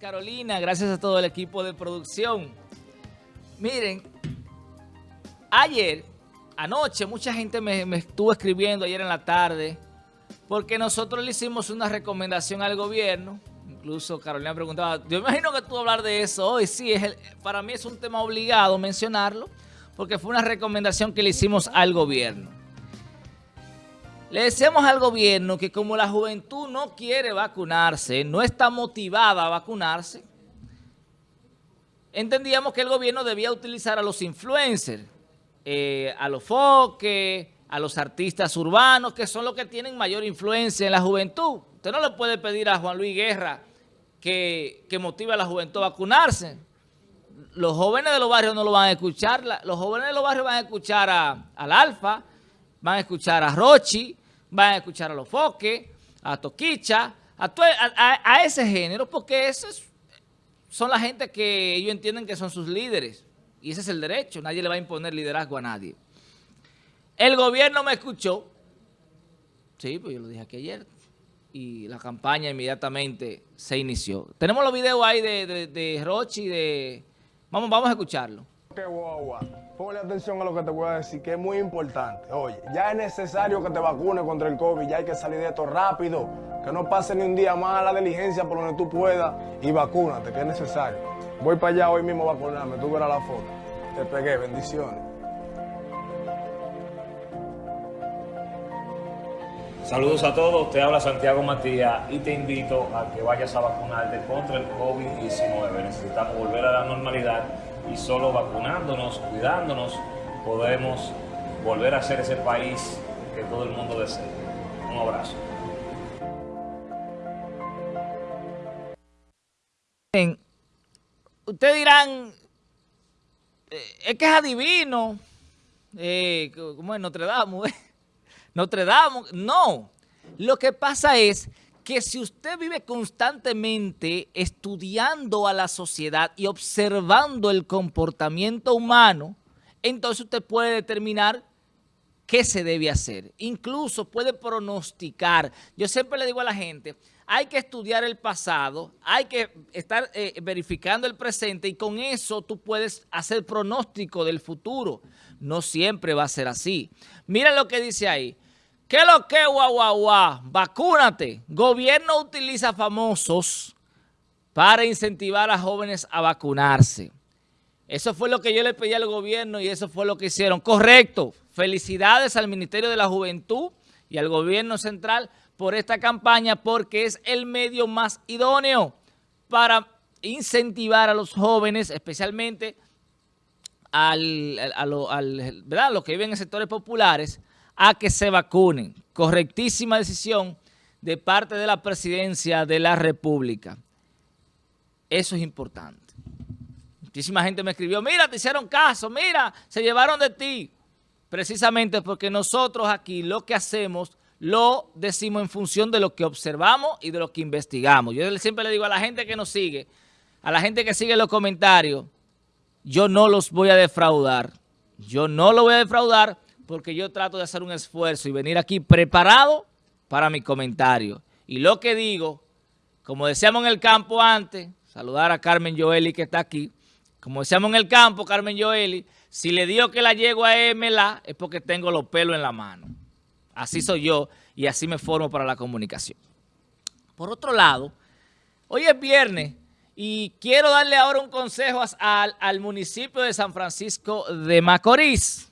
Carolina, gracias a todo el equipo de producción. Miren, ayer, anoche, mucha gente me, estuvo escribiendo ayer en la tarde, porque nosotros le hicimos una recomendación al gobierno, incluso Carolina preguntaba, yo imagino que tú hablar de eso hoy, sí, es para mí es un tema obligado mencionarlo, porque fue una recomendación que le hicimos al gobierno. Le decimos al gobierno que como la juventud no quiere vacunarse, no está motivada a vacunarse, entendíamos que el gobierno debía utilizar a los influencers, eh, a los foques, a los artistas urbanos, que son los que tienen mayor influencia en la juventud. Usted no le puede pedir a Juan Luis Guerra que, motive a la juventud a vacunarse. Los jóvenes de los barrios no lo van a escuchar, los jóvenes de los barrios van a escuchar al Alfa, van a escuchar a Rochi, van a escuchar a los foques, a Toquicha, a, ese género, porque esos son la gente que ellos entienden que son sus líderes. Y ese es el derecho, nadie le va a imponer liderazgo a nadie. El gobierno me escuchó, sí, pues yo lo dije aquí ayer, y la campaña inmediatamente se inició. Tenemos los videos ahí de, de, de Rochi, de... Vamos, vamos a escucharlo. Qué guagua. Ponle atención a lo que te voy a decir, que es muy importante. Oye, ya es necesario que te vacunes contra el COVID, ya hay que salir de esto rápido. Que no pase ni un día más a la diligencia por donde tú puedas y vacúnate, que es necesario. Voy para allá hoy mismo a vacunarme, tú verás la foto. Te pegué, bendiciones. Saludos a todos, te habla Santiago Matías y te invito a que vayas a vacunarte contra el COVID-19. Necesitamos volver a la normalidad y solo vacunándonos, cuidándonos, podemos volver a ser ese país que todo el mundo desea. Un abrazo. Ustedes dirán, eh, es que es adivino, eh, como es Notre Dame, Notre Dame, no. Lo que pasa es que si usted vive constantemente estudiando a la sociedad y observando el comportamiento humano, entonces usted puede determinar qué se debe hacer. Incluso puede pronosticar. Yo siempre le digo a la gente, hay que estudiar el pasado, hay que estar eh, verificando el presente y con eso tú puedes hacer pronóstico del futuro. No siempre va a ser así. Mira lo que dice ahí. ¿Qué es lo que, guau? Vacúnate. Gobierno utiliza famosos para incentivar a jóvenes a vacunarse. Eso fue lo que yo le pedí al gobierno y eso fue lo que hicieron. Correcto. Felicidades al Ministerio de la Juventud y al gobierno central por esta campaña porque es el medio más idóneo para incentivar a los jóvenes, especialmente al, a, los que viven en sectores populares, a que se vacunen. Correctísima decisión de parte de la presidencia de la República. Eso es importante. Muchísima gente me escribió, mira, te hicieron caso, mira, se llevaron de ti. Precisamente porque nosotros aquí lo que hacemos lo decimos en función de lo que observamos y de lo que investigamos. Yo siempre le digo a la gente que nos sigue, a la gente que sigue los comentarios, yo no los voy a defraudar. Yo no lo voy a defraudar porque yo trato de hacer un esfuerzo y venir aquí preparado para mi comentario. Y lo que digo, como decíamos en el campo antes, saludar a Carmen Joeli que está aquí, como decíamos en el campo, Carmen Joeli, si le digo que la llego a MLA es porque tengo los pelos en la mano. Así soy yo y así me formo para la comunicación. Por otro lado, hoy es viernes y quiero darle ahora un consejo al, al municipio de San Francisco de Macorís.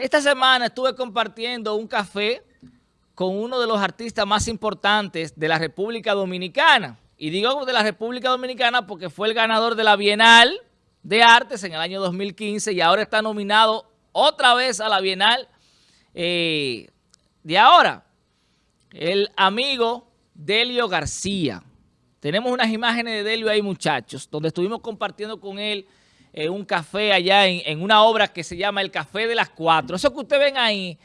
Esta semana estuve compartiendo un café con uno de los artistas más importantes de la República Dominicana. Y digo de la República Dominicana porque fue el ganador de la Bienal de Artes en el año 2015 y ahora está nominado otra vez a la Bienal eh, de ahora. El amigo Delio García. Tenemos unas imágenes de Delio ahí, muchachos, donde estuvimos compartiendo con él un café allá en, una obra que se llama El Café de las Cuatro. Eso que ustedes ven ahí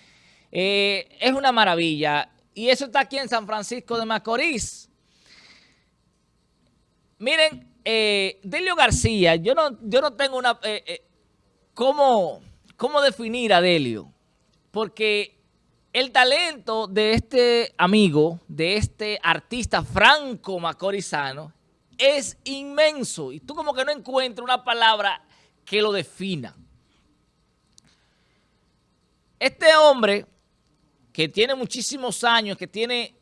eh, es una maravilla. Y eso está aquí en San Francisco de Macorís. Miren, eh, Delio García, yo no, yo no tengo una... Eh, ¿cómo, ¿Cómo definir a Delio? Porque el talento de este amigo, de este artista franco macorizano, es inmenso. Y tú como que no encuentras una palabra que lo defina. Este hombre, que tiene muchísimos años, que tiene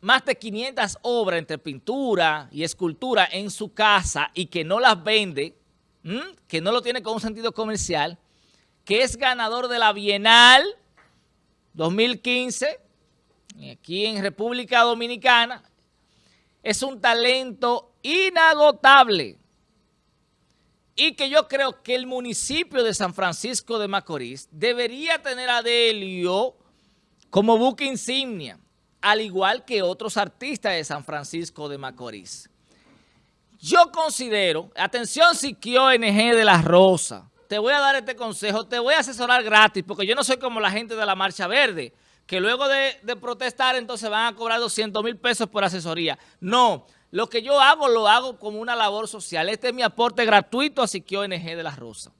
más de 500 obras entre pintura y escultura en su casa y que no las vende, que no lo tiene con un sentido comercial, que es ganador de la Bienal 2015, aquí en República Dominicana, es un talento inagotable y que yo creo que el municipio de San Francisco de Macorís debería tener a Delio como buque insignia, al igual que otros artistas de San Francisco de Macorís. Yo considero, atención Siquio NG de la Rosa, te voy a dar este consejo, te voy a asesorar gratis, porque yo no soy como la gente de la Marcha Verde, que luego de, protestar entonces van a cobrar 200 mil pesos por asesoría. No, lo que yo hago lo hago como una labor social. Este es mi aporte gratuito a Siquio ONG de la Rosa.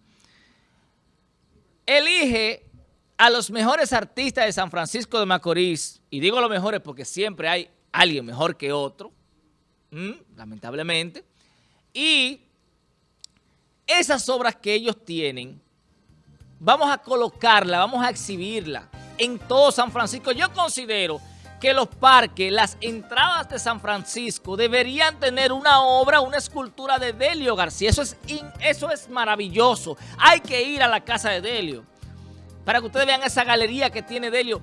Elige a los mejores artistas de San Francisco de Macorís, y digo los mejores porque siempre hay alguien mejor que otro, lamentablemente, y esas obras que ellos tienen, vamos a colocarla, vamos a exhibirla en todo San Francisco. Yo considero que los parques, las entradas de San Francisco deberían tener una obra, una escultura de Delio García. Eso es, eso es maravilloso. Hay que ir a la casa de Delio para que ustedes vean esa galería que tiene Delio.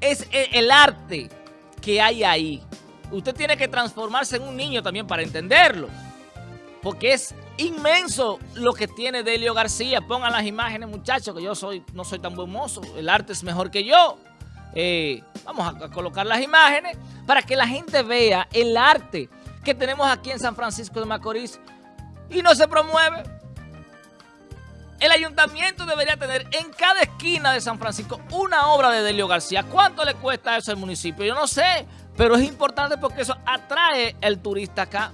Es el arte que hay ahí. Usted tiene que transformarse en un niño también para entenderlo. Porque es inmenso lo que tiene Delio García. Pongan las imágenes, muchachos, que yo soy no soy tan buen mozo. El arte es mejor que yo. Eh, vamos a, colocar las imágenes para que la gente vea el arte que tenemos aquí en San Francisco de Macorís y no se promueve. El ayuntamiento debería tener en cada esquina de San Francisco una obra de Delio García. ¿Cuánto le cuesta eso al municipio? Yo no sé, pero es importante porque eso atrae el turista acá.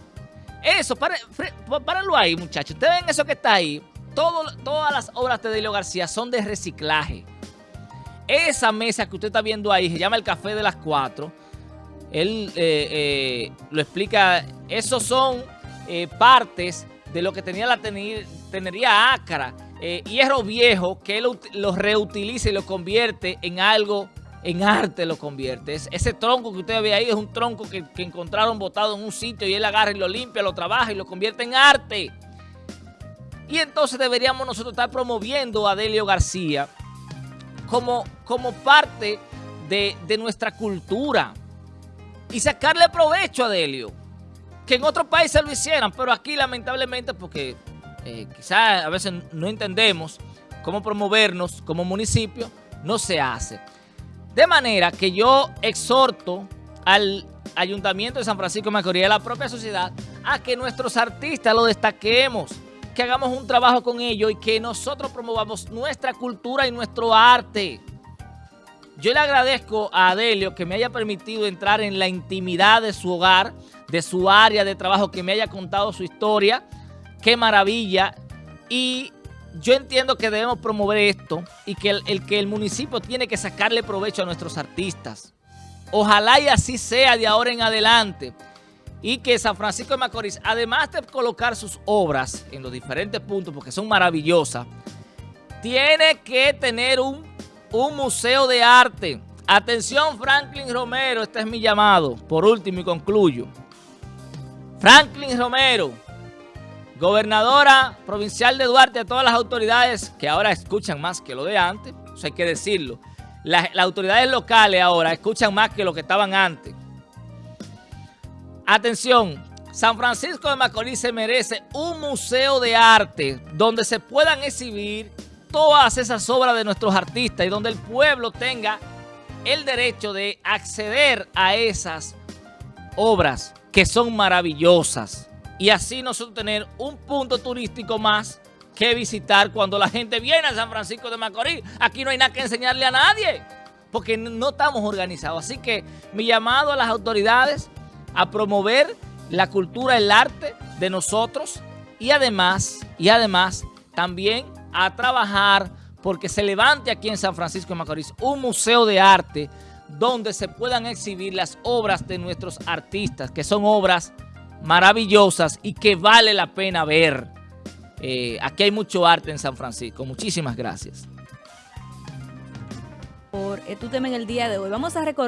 Eso, párenlo ahí, muchachos. Ustedes ven eso que está ahí. todas las obras de Delio García son de reciclaje. Esa mesa que usted está viendo ahí se llama el Café de las Cuatro. Él eh, eh, lo explica. Esos son eh, partes de lo que tenía la tenería Acra. hierro viejo que él lo reutiliza y lo convierte en algo en arte lo convierte. ese tronco que usted ve ahí es un tronco que, encontraron botado en un sitio y él agarra y lo limpia, lo trabaja y lo convierte en arte. Y entonces deberíamos nosotros estar promoviendo a Delio García como, como parte de, nuestra cultura y sacarle provecho a Delio. Que en otros países lo hicieran, pero aquí lamentablemente porque eh, quizás a veces no entendemos cómo promovernos como municipio, no se hace. De manera que yo exhorto al Ayuntamiento de San Francisco de Macorís y a la propia sociedad a que nuestros artistas lo destaquemos, que hagamos un trabajo con ellos y que nosotros promovamos nuestra cultura y nuestro arte. Yo le agradezco a Adelio que me haya permitido entrar en la intimidad de su hogar, de su área de trabajo, que me haya contado su historia. Qué maravilla. Y yo entiendo que debemos promover esto y que el, que el municipio tiene que sacarle provecho a nuestros artistas. Ojalá y así sea de ahora en adelante. Y que San Francisco de Macorís, además de colocar sus obras en los diferentes puntos, porque son maravillosas, tiene que tener un, un museo de arte. Atención Franklin Romero, este es mi llamado. Por último y concluyo. Franklin Romero, Gobernadora provincial de Duarte, a todas las autoridades que ahora escuchan más que lo de antes, eso hay que decirlo. Las, autoridades locales ahora escuchan más que lo que estaban antes. Atención, San Francisco de Macorís se merece un museo de arte donde se puedan exhibir todas esas obras de nuestros artistas y donde el pueblo tenga el derecho de acceder a esas obras que son maravillosas y así nosotros tener un punto turístico más que visitar cuando la gente viene a San Francisco de Macorís. Aquí no hay nada que enseñarle a nadie porque no estamos organizados. Así que mi llamado a las autoridades a promover la cultura, el arte de nosotros y además, y además también a trabajar porque se levante aquí en San Francisco de Macorís un museo de arte donde se puedan exhibir las obras de nuestros artistas, que son obras maravillosas y que vale la pena ver. Eh, aquí hay mucho arte en San Francisco. Muchísimas gracias. Por eh, tu tema en el día de hoy. Vamos a recordar